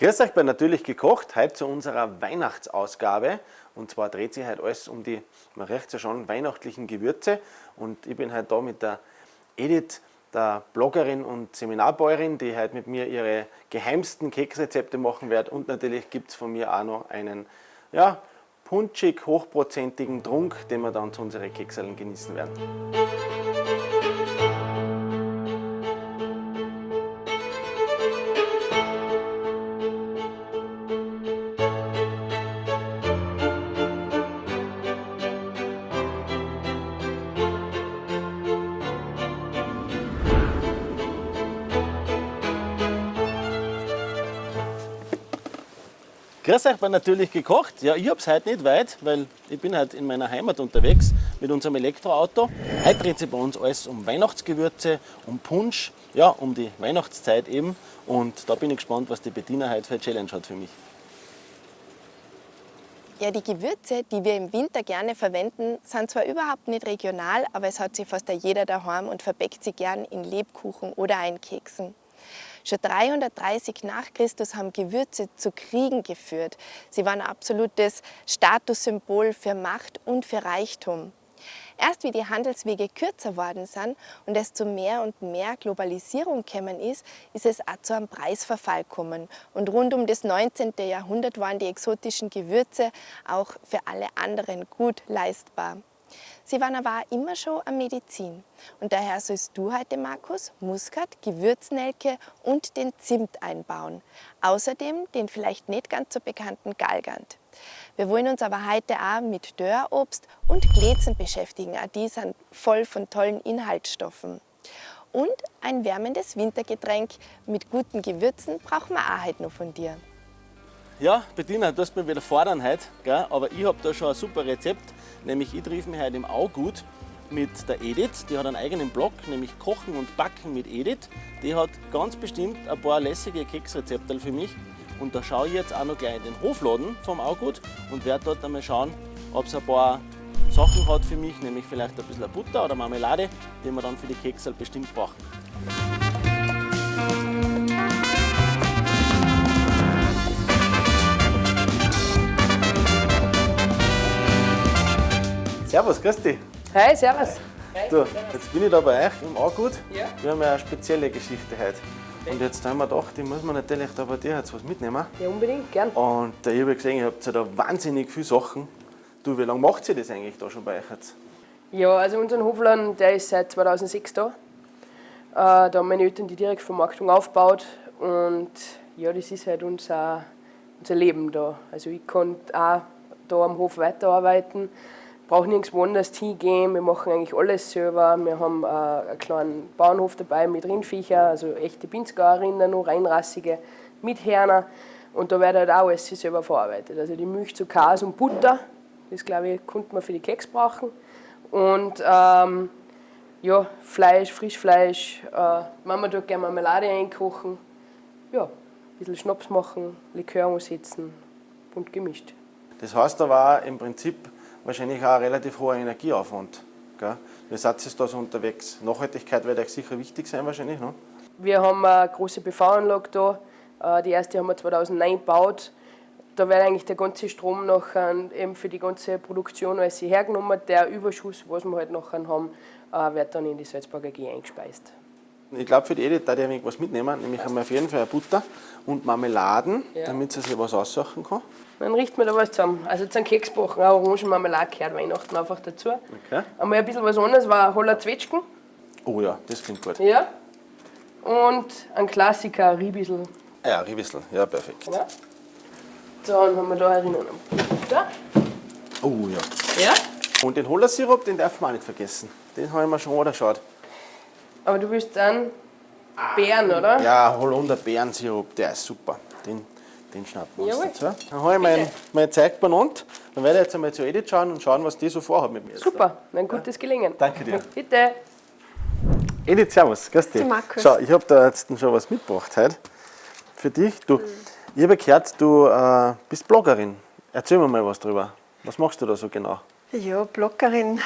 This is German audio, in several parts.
Grüß euch bei Natürlich gekocht, heute zu unserer Weihnachtsausgabe. Und zwar dreht sich heute alles um die, man riecht ja schon, weihnachtlichen Gewürze. Und ich bin heute da mit der Edith, der Bloggerin und Seminarbäuerin, die heute mit mir ihre geheimsten Keksrezepte machen wird. Und natürlich gibt es von mir auch noch einen, ja, punschig, hochprozentigen Trunk, den wir dann zu unseren Kekseln genießen werden. Grüß euch bei Natürlich gekocht. Ja, ich habe es heute nicht weit, weil ich bin halt in meiner Heimat unterwegs mit unserem Elektroauto. Heute dreht sich bei uns alles um Weihnachtsgewürze, um Punsch, ja, um die Weihnachtszeit eben. Und da bin ich gespannt, was die Bettina heute für eine Challenge hat für mich. Ja, die Gewürze, die wir im Winter gerne verwenden, sind zwar überhaupt nicht regional, aber es hat sie fast jeder daheim und verbeckt sie gern in Lebkuchen oder Einkeksen. Schon 330 nach Christus haben Gewürze zu Kriegen geführt. Sie waren ein absolutes Statussymbol für Macht und für Reichtum. Erst wie die Handelswege kürzer worden sind und es zu mehr und mehr Globalisierung gekommen ist, ist es auch zu einem Preisverfall gekommen. Und rund um das 19. Jahrhundert waren die exotischen Gewürze auch für alle anderen gut leistbar. Sie waren aber auch immer schon eine Medizin. Und daher sollst du heute, Markus, Muskat, Gewürznelke und den Zimt einbauen. Außerdem den vielleicht nicht ganz so bekannten Galgant. Wir wollen uns aber heute auch mit Dörrobst und Glätzen beschäftigen. Auch die sind voll von tollen Inhaltsstoffen. Und ein wärmendes Wintergetränk mit guten Gewürzen brauchen wir auch heute noch von dir. Ja, Bettina, du hast mich wieder fordern heute, gell? aber ich habe da schon ein super Rezept, nämlich ich treffe mich heute im Augut mit der Edith, die hat einen eigenen Blog, nämlich Kochen und Backen mit Edith. Die hat ganz bestimmt ein paar lässige Keksrezepte für mich und da schaue ich jetzt auch noch gleich in den Hofladen vom Augut und werde dort einmal schauen, ob es ein paar Sachen hat für mich, nämlich vielleicht ein bisschen Butter oder Marmelade, die wir dann für die Keksel bestimmt brauchen. Servus, grüß dich. Hi, servus. Du, jetzt bin ich da bei euch im Augut. Ja. Wir haben ja eine spezielle Geschichte heute. Und jetzt haben wir gedacht, ich muss mir natürlich da bei dir jetzt was mitnehmen. Ja, unbedingt, gern. Und äh, ich habe gesehen, ihr habt ja da wahnsinnig viele Sachen. Du, wie lange macht ihr das eigentlich da schon bei euch jetzt? Ja, also unser Hofladen, der ist seit 2006 da. Äh, da haben meine Eltern die Direktvermarktung aufgebaut und ja, das ist halt unser, unser Leben da. Also ich konnte auch da am Hof weiterarbeiten brauche nirgends woanders hingehen. Wir machen eigentlich alles selber. Wir haben äh, einen kleinen Bauernhof dabei mit Rindviecher, also echte Pinzgauerinnen, noch reinrassige mit Herner. Und da wird halt auch alles selber verarbeitet. Also die Milch zu Käse und Butter, das glaube ich, konnte man für die Keks brauchen. Und ähm, ja, Fleisch, Frischfleisch, äh, Mama tut gerne Marmelade einkochen. Ja, ein bisschen Schnaps machen, Likör umsetzen, bunt gemischt. Das heißt, da war im Prinzip wahrscheinlich auch ein relativ hoher Energieaufwand. Gell? Wie seid ihr da so unterwegs? Nachhaltigkeit wird euch sicher wichtig sein wahrscheinlich, ne? Wir haben eine große PV-Anlage da. Äh, die erste haben wir 2009 gebaut. Da wird eigentlich der ganze Strom nachher eben für die ganze Produktion alles hergenommen. Der Überschuss, was wir halt nachher haben, äh, wird dann in die Salzburger AG eingespeist. Ich glaube, für die Edith da ich was mitnehmen, nämlich haben wir auf jeden Fall Butter und Marmeladen, ja. damit sie sich was aussuchen kann. Dann richten wir da was zusammen. Also zum Keksbachen, auch Orangenmarmelade gehört Weihnachten einfach dazu. Okay. Einmal ein bisschen was anderes war Holler Zwetschgen. Oh ja, das klingt gut. Ja. Und ein Klassiker, Riebissel. Ja, Riebissel, ja perfekt. Ja. Dann haben wir da erinnern Butter. Oh ja. Ja. Und den Hollersirup, den darf man auch nicht vergessen. Den haben wir schon angeschaut. Aber du willst dann Beeren, oder? Ja, Holunder Beerensirup, der ist super. Den, den schnappen wir uns dazu. Dann habe ich mein, mein Zeug benannt. Dann werde ich jetzt einmal zu Edith schauen und schauen, was die so vorhat mit mir. Super, ein gutes Gelingen. Danke dir. Bitte. Edith, servus, grüß dich. Markus. Schau, ich habe da jetzt schon was mitgebracht heute für dich. Du, mhm. Ich habe gehört, du äh, bist Bloggerin. Erzähl mir mal was drüber. Was machst du da so genau? Ja, Bloggerin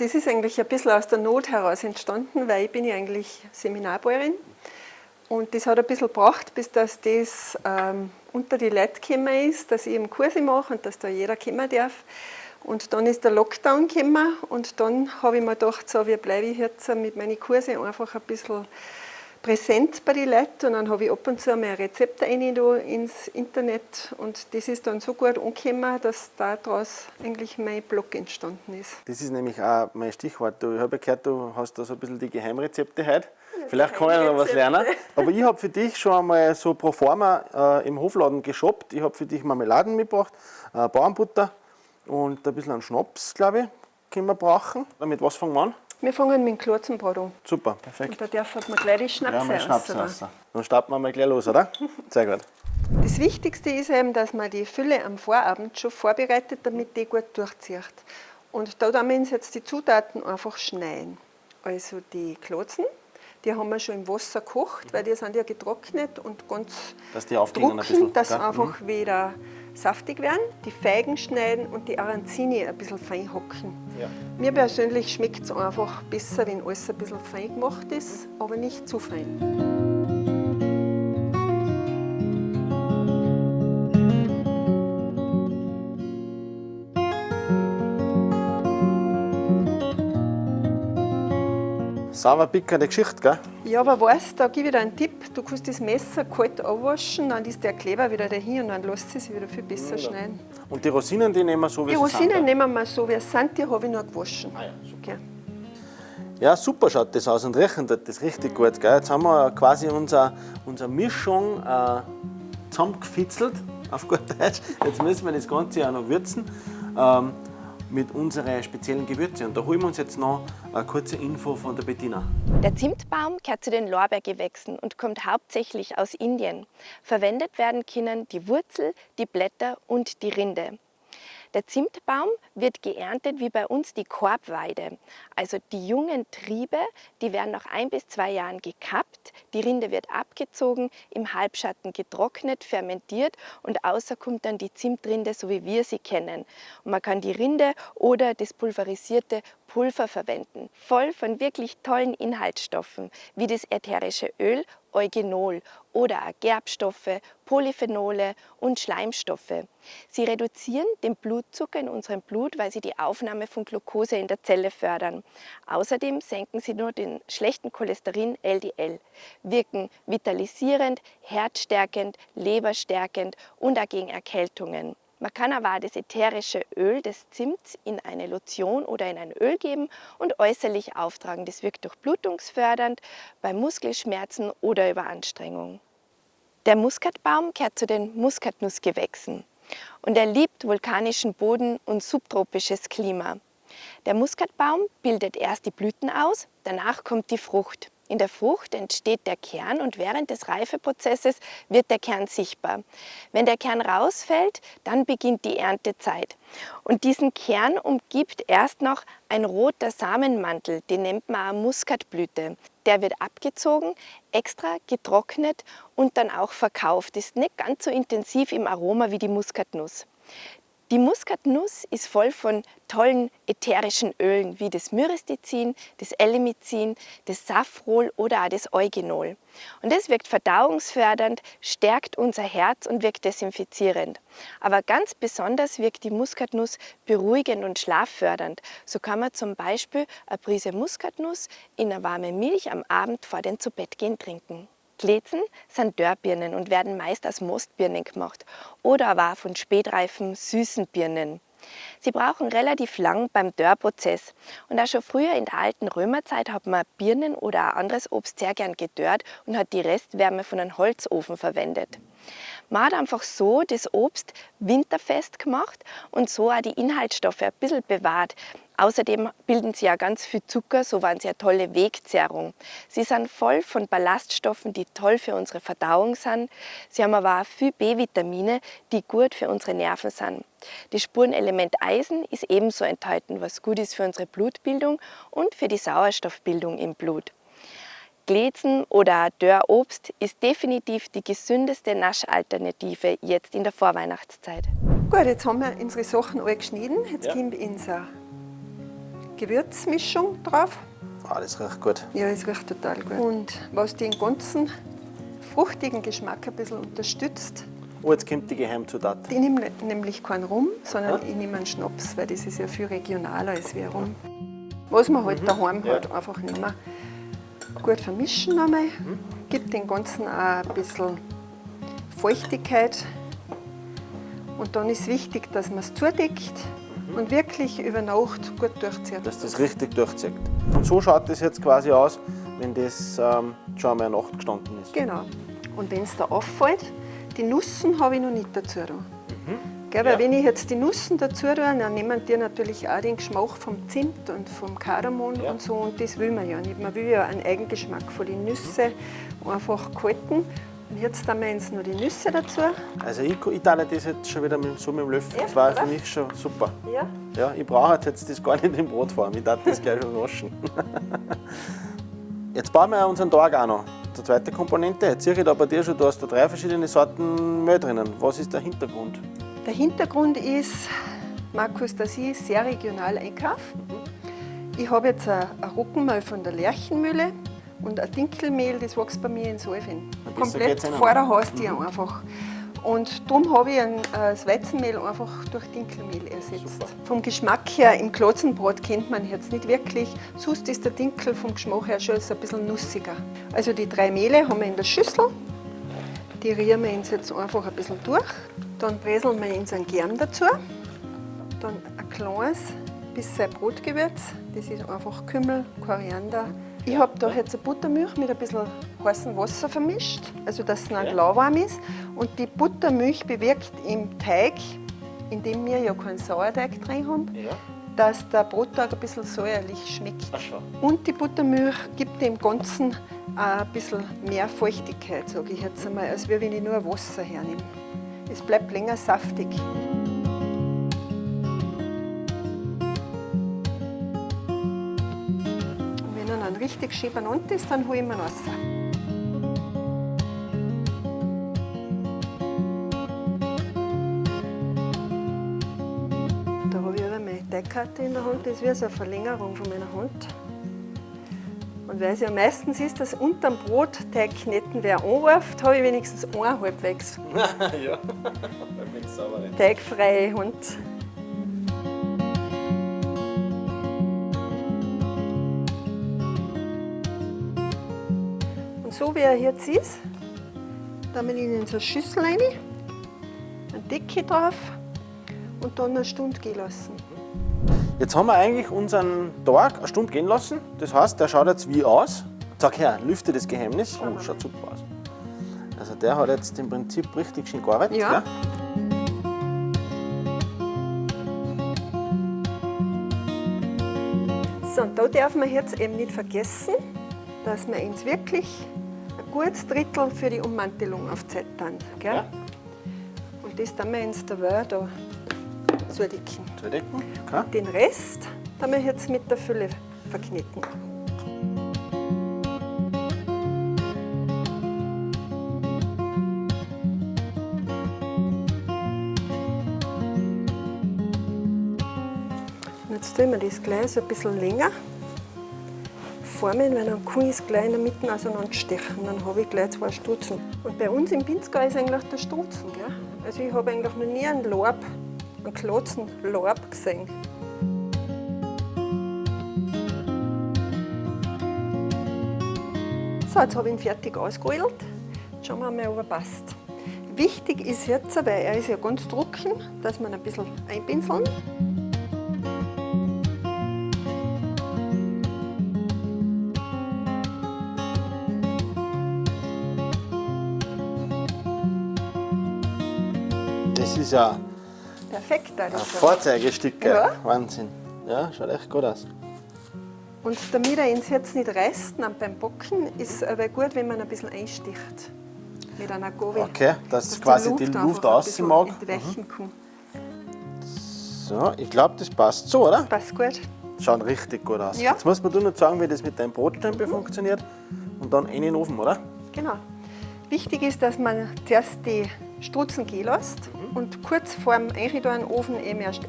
das ist eigentlich ein bisschen aus der Not heraus entstanden, weil ich bin ja eigentlich Seminarbäuerin Und das hat ein bisschen gebraucht, bis das, das ähm, unter die Leute gekommen ist, dass ich eben Kurse mache und dass da jeder kommen darf. Und dann ist der Lockdown gekommen und dann habe ich mir gedacht, so, wie bleibe ich jetzt mit meinen Kursen einfach ein bisschen präsent bei den Leuten und dann habe ich ab und zu mal Rezepte rein ins Internet und das ist dann so gut angekommen, dass daraus eigentlich mein Blog entstanden ist. Das ist nämlich auch mein Stichwort. Ich habe gehört, du hast da so ein bisschen die Geheimrezepte heute. Vielleicht kann ich noch was lernen. Aber ich habe für dich schon einmal so pro forma äh, im Hofladen geshoppt. Ich habe für dich Marmeladen mitgebracht, äh, Bauernbutter und ein bisschen an Schnaps, glaube ich, können wir brauchen. Mit was fangen wir an? Wir fangen mit dem Klotzenbrot an. Super, perfekt. Und da darf man gleich die Schnaps Ja, Schnaps raus. Dann starten wir mal gleich los, oder? Sehr gut. Das Wichtigste ist eben, dass man die Fülle am Vorabend schon vorbereitet, damit die gut durchzieht. Und da müssen wir jetzt die Zutaten einfach schneiden. Also die Klotzen, die haben wir schon im Wasser gekocht, weil die sind ja getrocknet und ganz Dass die aufgehen ein bisschen. dass sie einfach wieder saftig werden. Die Feigen schneiden und die Aranzini ein bisschen fein hacken. Ja. Mir persönlich schmeckt es einfach besser, wenn alles ein bisschen fein gemacht ist, aber nicht zu fein. Sauber pickende Geschichte, gell? Ja, aber weißt, da gebe ich dir einen Tipp. Du kannst das Messer kalt abwaschen, dann ist der Kleber wieder dahin und dann lässt es sich wieder viel besser schneiden. Und die Rosinen, die nehmen wir so, wie Die sie sind. Rosinen nehmen wir so, wie sie sind, die habe ich noch gewaschen. Ah ja, super. Okay. Ja, super schaut das aus und riechen tut das richtig gut. Gell? Jetzt haben wir quasi unsere, unsere Mischung äh, zusammengefitzelt, auf gut Deutsch. Jetzt müssen wir das Ganze auch noch würzen ähm, mit unseren speziellen Gewürzen. Und da holen wir uns jetzt noch eine kurze Info von der Bettina. Der Zimtbaum gehört zu den Lorbeergewächsen und kommt hauptsächlich aus Indien. Verwendet werden können die Wurzel, die Blätter und die Rinde. Der Zimtbaum wird geerntet wie bei uns die Korbweide. Also die jungen Triebe, die werden nach ein bis zwei Jahren gekappt, die Rinde wird abgezogen, im Halbschatten getrocknet, fermentiert und außer kommt dann die Zimtrinde, so wie wir sie kennen. Und man kann die Rinde oder das pulverisierte Pulver verwenden, voll von wirklich tollen Inhaltsstoffen, wie das ätherische Öl Eugenol oder auch Gerbstoffe, Polyphenole und Schleimstoffe. Sie reduzieren den Blutzucker in unserem Blut, weil sie die Aufnahme von Glucose in der Zelle fördern. Außerdem senken sie nur den schlechten Cholesterin LDL, wirken vitalisierend, herzstärkend, leberstärkend und auch gegen Erkältungen. Man kann aber auch das ätherische Öl des Zimts in eine Lotion oder in ein Öl geben und äußerlich auftragen. Das wirkt durchblutungsfördernd bei Muskelschmerzen oder über Anstrengung. Der Muskatbaum gehört zu den Muskatnussgewächsen und er liebt vulkanischen Boden und subtropisches Klima. Der Muskatbaum bildet erst die Blüten aus, danach kommt die Frucht. In der Frucht entsteht der Kern und während des Reifeprozesses wird der Kern sichtbar. Wenn der Kern rausfällt, dann beginnt die Erntezeit. Und diesen Kern umgibt erst noch ein roter Samenmantel, den nennt man Muskatblüte. Der wird abgezogen, extra getrocknet und dann auch verkauft. Ist nicht ganz so intensiv im Aroma wie die Muskatnuss. Die Muskatnuss ist voll von tollen ätherischen Ölen wie das Myristizin, das Elemizin, das Safrol oder auch das Eugenol. Und das wirkt verdauungsfördernd, stärkt unser Herz und wirkt desinfizierend. Aber ganz besonders wirkt die Muskatnuss beruhigend und schlaffördernd. So kann man zum Beispiel eine Prise Muskatnuss in eine warme Milch am Abend vor dem Zubettgehen trinken. Glätzen sind Dörrbirnen und werden meist aus Mostbirnen gemacht oder aber von spätreifen, süßen Birnen. Sie brauchen relativ lang beim Dörrprozess und auch schon früher in der alten Römerzeit hat man Birnen oder anderes Obst sehr gern gedörrt und hat die Restwärme von einem Holzofen verwendet. Man hat einfach so das Obst winterfest gemacht und so auch die Inhaltsstoffe ein bisschen bewahrt. Außerdem bilden sie ja ganz viel Zucker, so waren sie eine tolle Wegzehrung. Sie sind voll von Ballaststoffen, die toll für unsere Verdauung sind. Sie haben aber auch viel B-Vitamine, die gut für unsere Nerven sind. Das Spurenelement Eisen ist ebenso enthalten, was gut ist für unsere Blutbildung und für die Sauerstoffbildung im Blut. Glätzen oder Dörrobst ist definitiv die gesündeste Naschalternative jetzt in der Vorweihnachtszeit. Gut, jetzt haben wir unsere Sachen alle geschnitten. Jetzt Ja. kommt unsere Gewürzmischung drauf. Ah, das riecht gut. Ja, es riecht total gut. Und was den ganzen fruchtigen Geschmack ein bisschen unterstützt. Oh, jetzt kommt die Geheimzutat. Ich nehme nämlich keinen Rum, sondern ich nehme einen Schnaps, weil das ist ja viel regionaler als wie Rum. Was man halt daheim Ja. hat, einfach nehmen. Gut vermischen einmal, gibt dem Ganzen auch ein bisschen Feuchtigkeit. Und dann ist wichtig, dass man es zudeckt und wirklich über Nacht gut durchzieht. Dass das richtig durchzieht. Und so schaut das jetzt quasi aus, wenn das ähm, schon einmal Nacht gestanden ist. Genau. Und wenn es da auffällt, die Nussen habe ich noch nicht dazu. Da. Gell, weil Ja. wenn ich jetzt die Nussen dazu tue, dann nehmen die natürlich auch den Geschmack vom Zimt und vom Kardamom Ja. und so und das will man ja nicht. Man will ja einen Eigengeschmack von den Nüssen einfach halten. Jetzt haben wir jetzt noch die Nüsse dazu. Also ich, ich teile das jetzt schon wieder mit, so mit dem Löffel. Das war für mich schon super. Ja. Ja, ich brauche jetzt das gar nicht im Brotform. Ich darf das gleich schon waschen. Jetzt bauen wir unseren Tag auch noch. Die zweite Komponente. Jetzt sehe ich da bei dir schon, du hast da drei verschiedene Sorten Mehl drinnen. Was ist der Hintergrund? Der Hintergrund ist, Markus, dass ich sehr regional einkaufe. Ich habe jetzt ein ein Roggenmehl von der Lerchenmühle und ein Dinkelmehl, das wächst bei mir in besser Komplett vor der. Haustür einfach. Und darum habe ich ein, äh, das Weizenmehl einfach durch Dinkelmehl ersetzt. Super. Vom Geschmack her, im Klotzenbrot kennt man jetzt nicht wirklich. Sonst ist der Dinkel vom Geschmack her schon ein bisschen nussiger. Also die drei Mehle haben wir in der Schüssel. Die rühren wir uns jetzt einfach ein bisschen durch. Dann bräseln wir uns einen Kern dazu. Dann ein kleines bisschen Brotgewürz. Das ist einfach Kümmel, Koriander. Ich habe da jetzt eine Buttermilch mit ein bisschen heißem Wasser vermischt, also dass es noch Ja. lauwarm ist. Und die Buttermilch bewirkt im Teig, in dem wir ja keinen Sauerteig drin haben, Ja. dass der Brotteig ein bisschen säuerlich schmeckt. Und die Buttermilch gibt dem Ganzen ein bisschen mehr Feuchtigkeit, sage ich jetzt einmal, als wenn ich nur Wasser hernehme. Es bleibt länger saftig. Richtig schön benannt ist, dann hole ich ihn raus. Da habe ich aber meine Teigkarte in der Hand, das ist wie so eine Verlängerung von meiner Hand. Und weil es ja meistens ist, dass unterm Brot Teigknetten wer anruft, habe ich wenigstens eine halbwegs ja. Mit sauber. teigfreie Hand. So wie er jetzt ist, ihn in so eine Schüssel rein, eine Decke drauf und dann eine Stunde gehen lassen. Jetzt haben wir eigentlich unseren Tag eine Stunde gehen lassen. Das heißt, der schaut jetzt wie aus. Sag her, lüfte das Geheimnis. Oh, schaut super aus. Also der hat jetzt im Prinzip richtig schön gearbeitet. Ja. Gell? So, und da darf man jetzt eben nicht vergessen, dass wir uns wirklich gutes Drittel für die Ummantelung auf tun. Gell? Ja. Und das tun wir uns dabei da zudecken. Zudecken. Okay. Den Rest tun wir jetzt mit der Fülle verkneten. Und jetzt tun wir das gleich so ein bisschen länger formen, weil dann kann ich es gleich in der Mitte auseinanderstechen. Dann habe ich gleich zwei Stutzen. Und bei uns im Pinzgau ist eigentlich der Stutzen. Gell? Also ich habe eigentlich noch nie einen Lorb, einen klotzen Lorb gesehen. So, jetzt habe ich ihn fertig ausgeholt. Schauen wir mal, ob er passt. Wichtig ist jetzt, weil er ist ja ganz trocken, dass ihn ein bisschen einpinseln. Ist ja Perfekt. ein Also. Vorzeigestück. Ja. Wahnsinn. Ja, schaut echt gut aus. Und damit er uns jetzt nicht reißt beim Backen, ist es aber gut, wenn man ein bisschen einsticht. Mit einer Gabel. Okay, dass quasi die Luft ein außen bisschen mag. kann. So, ich glaube, das passt so, oder? Passt gut. Schaut richtig gut aus. Ja. Jetzt muss man nur noch sagen, wie das mit deinem Brotstempel funktioniert. Und dann in den Ofen, oder? Genau. Wichtig ist, dass man zuerst die Strutzen gehen lässt Mhm. Und kurz vor dem Einrichten in den Ofen eben erst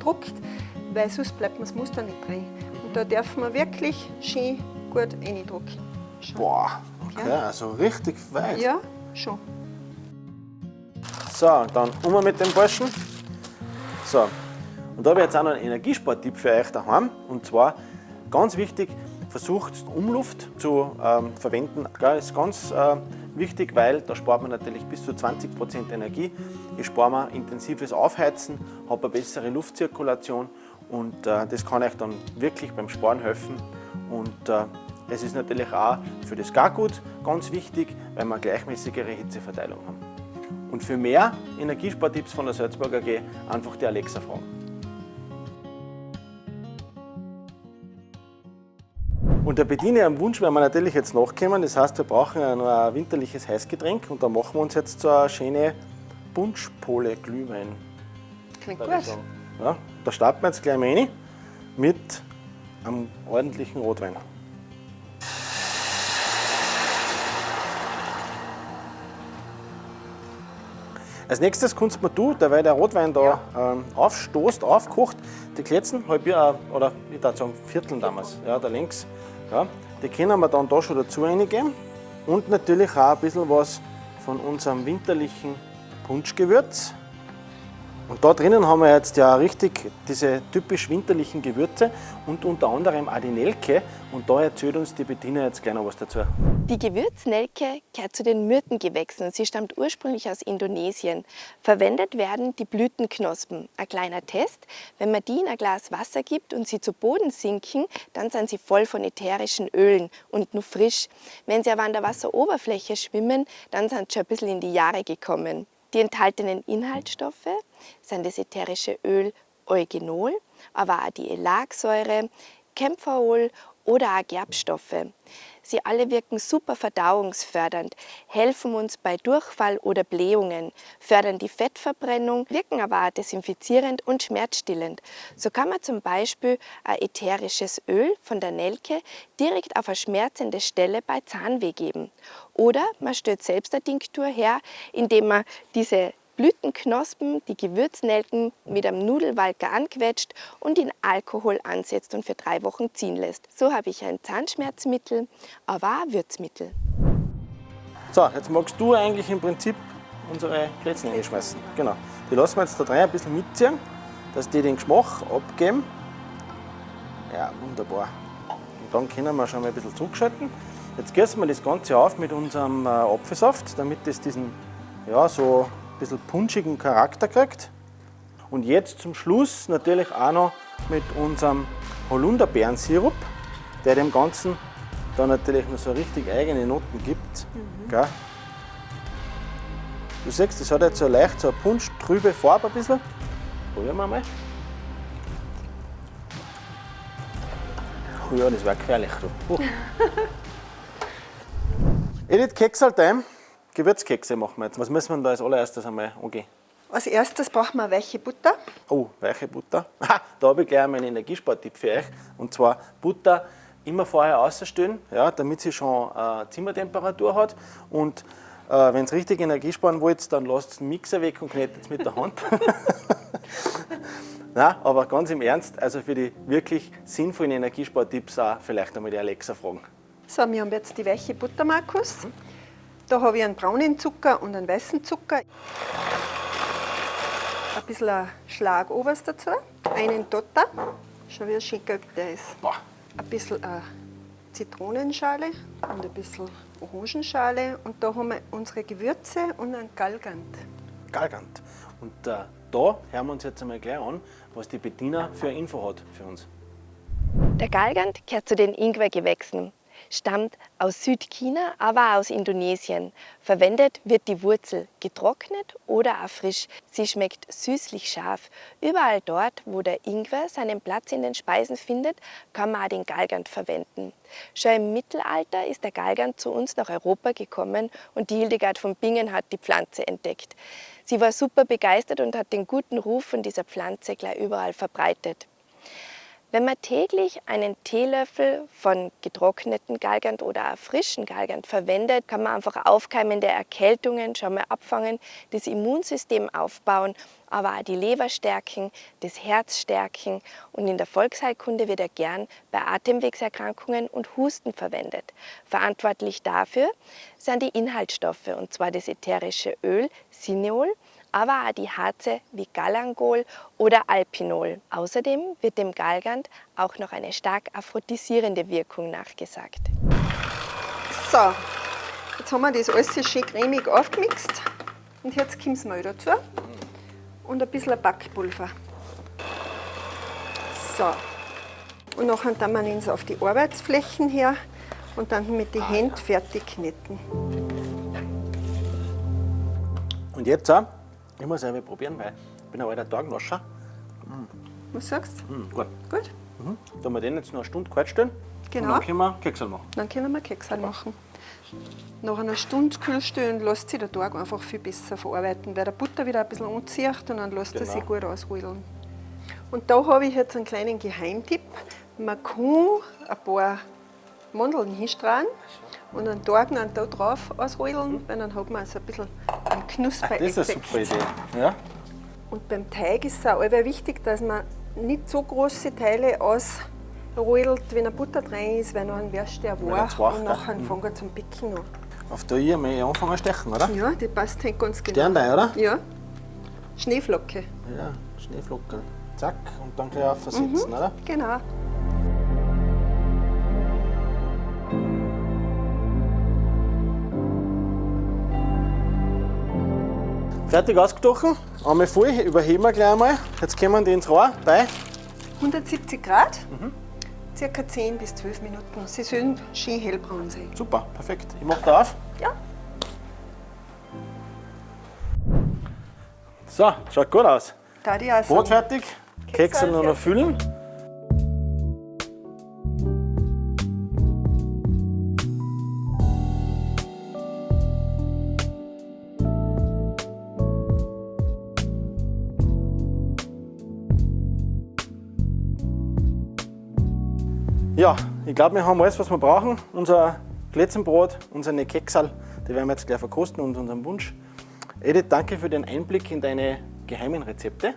druckt, weil sonst bleibt man das Muster nicht drin. Und da darf man wirklich schön gut reindrücken. Schon. Boah, Okay, also richtig weit. Ja, schon. So, dann um mit dem Burschen. So, und da habe ich jetzt auch noch einen Energiespartipp für euch daheim. Und zwar, ganz wichtig, versucht Umluft zu ähm, verwenden. Das ist ganz äh, wichtig, weil da spart man natürlich bis zu 20% Energie. Ich spare mir intensives Aufheizen, habe eine bessere Luftzirkulation und äh, das kann euch dann wirklich beim Sparen helfen. Und äh, es ist natürlich auch für das Gargut ganz wichtig, weil wir eine gleichmäßigere Hitzeverteilung haben. Und für mehr Energiespartipps von der Salzburger AG einfach die Alexa fragen. Und der Bediener am Wunsch werden wir natürlich jetzt nachkommen. Das heißt, wir brauchen noch ein winterliches Heißgetränk und da machen wir uns jetzt so eine schöne Bunschpole Glühwein. Klingt gut. Ja, da starten wir jetzt gleich mal rein mit einem ordentlichen Rotwein. Als nächstes kannst du mir du, derweil der Rotwein da ähm, aufstoßt, aufkocht, die Kletzen, halb ja, oder ich würde sagen Vierteln damals, ja, da links, ja, die können wir dann da schon dazu reingeben. Und natürlich auch ein bisschen was von unserem winterlichen Punschgewürz. Und da drinnen haben wir jetzt ja richtig diese typisch winterlichen Gewürze und unter anderem auch die Nelke. Und da erzählt uns die Bettina jetzt gleich noch was dazu. Die Gewürznelke gehört zu den Myrtengewächsen. Sie stammt ursprünglich aus Indonesien. Verwendet werden die Blütenknospen. Ein kleiner Test, wenn man die in ein Glas Wasser gibt und sie zu Boden sinken, dann sind sie voll von ätherischen Ölen und nur frisch. Wenn sie aber an der Wasseroberfläche schwimmen, dann sind sie schon ein bisschen in die Jahre gekommen. Die enthaltenen Inhaltsstoffe sind das ätherische Öl Eugenol, aber auch die Elagsäure, Kämpferol oder auch Gerbstoffe. Sie alle wirken super verdauungsfördernd, helfen uns bei Durchfall oder Blähungen, fördern die Fettverbrennung, wirken aber auch desinfizierend und schmerzstillend. So kann man zum Beispiel ein ätherisches Öl von der Nelke direkt auf eine schmerzende Stelle bei Zahnweh geben. Oder man stellt selbst eine Tinktur her, indem man diese Blütenknospen, die Gewürznelken mit einem Nudelwalker anquetscht und in Alkohol ansetzt und für drei Wochen ziehen lässt. So habe ich ein Zahnschmerzmittel, aber auch Würzmittel. So, jetzt magst du eigentlich im Prinzip unsere Plätzchen einschmeißen. Genau. Die lassen wir jetzt da drin ein bisschen mitziehen, dass die den Geschmack abgeben. Ja, wunderbar. Und dann können wir schon mal ein bisschen zurückschalten. Jetzt gießen wir das Ganze auf mit unserem äh, Apfelsaft, damit es diesen ja, so ein bisschen punschigen Charakter kriegt. Und jetzt zum Schluss natürlich auch noch mit unserem Holunderbeerensirup, der dem Ganzen dann natürlich noch so richtig eigene Noten gibt. Gell? Du siehst, das hat jetzt so leicht so eine punschtrübe Farbe ein bisschen. Probieren wir mal. Oh ja, das war gefährlich. Uh. Edith Keksaltime, Gewürzkekse machen wir jetzt. Was müssen wir da als allererstes einmal angehen? Als erstes brauchen wir weiche Butter. Oh, weiche Butter. Da habe ich gleich meinen Energiespartipp für euch. Und zwar Butter immer vorher ausstellen, ja, damit sie schon äh, Zimmertemperatur hat. Und äh, wenn ihr richtig Energie sparen wollt, dann lasst den Mixer weg und knetet es mit der Hand. Nein, aber ganz im Ernst, also für die wirklich sinnvollen Energiespartipps auch vielleicht einmal die Alexa fragen. So, wir haben jetzt die weiche Butter, Markus. Da habe ich einen braunen Zucker und einen weißen Zucker. Ein bisschen ein Schlag Oberst dazu. Einen Dotter. Schau, wie schön gelb der ist. Boah, Ein bisschen äh, Zitronenschale und ein bisschen Orangenschale. Und da haben wir unsere Gewürze und einen Galgant. Galgant. Und äh, da hören wir uns jetzt einmal gleich an, was die Bettina für eine Info hat für uns. Der Galgant gehört zu den Ingwergewächsen, stammt aus Südchina, aber auch aus Indonesien. Verwendet wird die Wurzel getrocknet oder auch frisch. Sie schmeckt süßlich scharf. Überall dort, wo der Ingwer seinen Platz in den Speisen findet, kann man auch den Galgant verwenden. Schon im Mittelalter ist der Galgant zu uns nach Europa gekommen und die Hildegard von Bingen hat die Pflanze entdeckt. Sie war super begeistert und hat den guten Ruf von dieser Pflanze gleich überall verbreitet. Wenn man täglich einen Teelöffel von getrockneten Galgant oder frischen Galgant verwendet, kann man einfach aufkeimende Erkältungen schon mal abfangen, das Immunsystem aufbauen, aber auch die Leber stärken, das Herz stärken und in der Volksheilkunde wird er gern bei Atemwegserkrankungen und Husten verwendet. Verantwortlich dafür sind die Inhaltsstoffe und zwar das ätherische Öl Cineol aber auch die Harze wie Galangol oder Alpinol. Außerdem wird dem Galgant auch noch eine stark aphrodisierende Wirkung nachgesagt. So, jetzt haben wir das alles schön cremig aufgemixt und jetzt kommt das Mehl dazu und ein bisschen Backpulver. So, und nachher dann wir es auf die Arbeitsflächen her und dann mit den Händen fertig kneten. Und jetzt auch ich muss einfach probieren, weil ich bin ein alter Tagenascher. Was sagst du? Mm, gut. Gut? Mhm. Da wir den jetzt noch eine Stunde kalt stellen. Genau. Und dann können wir Keksel machen. Dann können wir Kekse machen. Nach einer Stunde kühl stellen lässt sich der Tag einfach viel besser verarbeiten, weil der Butter wieder ein bisschen anzieht und dann lässt er Genau. sich gut ausrollen. Und da habe ich jetzt einen kleinen Geheimtipp. Man kann ein paar Mandeln hinstrahlen und einen Tag da drauf ausrollen, weil dann hat man so ein bisschen knusper Das ist eine super Idee. Ja? Und beim Teig ist es auch wichtig, dass man nicht so große Teile ausrollt, wenn ein Butter drin ist, weil dann wirst du ja wach und nachher fängt er zum Picken an. Auf der I einmal anfangen zu stechen, oder? Ja, die passt halt ganz genau. Stern rein, oder? Ja. Schneeflocke. Ja, Schneeflocken. Zack, und dann gleich aufsetzen, oder? Genau. Fertig ausgestochen. Einmal voll, überheben wir gleich einmal. Jetzt kommen die ins Rohr bei 170 Grad, circa 10 bis 12 Minuten. Sie sollen schön hellbraun sein. Super, perfekt. Ich mache da auf. Ja. So, schaut gut aus. Auch Brot fertig, Kekse nur noch füllen. Ich glaube, wir haben alles, was wir brauchen. Unser Glätzenbrot, unsere Keksal, die werden wir jetzt gleich verkosten und unseren Wunsch. Edith, danke für den Einblick in deine geheimen Rezepte.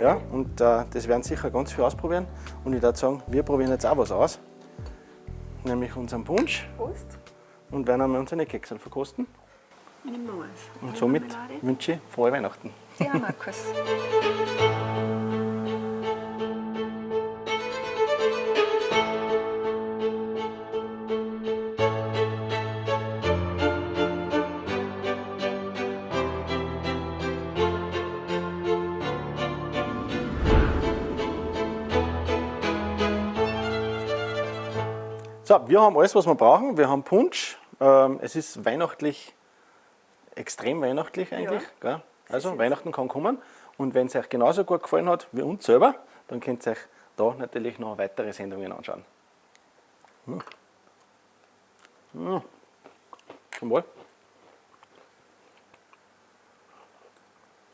Ja, und äh, das werden sicher ganz viel ausprobieren. Und ich würde sagen, wir probieren jetzt auch was aus. Nämlich unseren Punsch Prost. und werden einmal unsere Keksal verkosten. Und somit wünsche ich frohe Weihnachten. Ja, Markus. So, wir haben alles, was wir brauchen. Wir haben Punsch. Ähm, es ist weihnachtlich, extrem weihnachtlich eigentlich. Gell? Also Weihnachten kann kommen. Und wenn es euch genauso gut gefallen hat wie uns selber, dann könnt ihr euch da natürlich noch weitere Sendungen anschauen. Hm. Hm. Zum Wohl.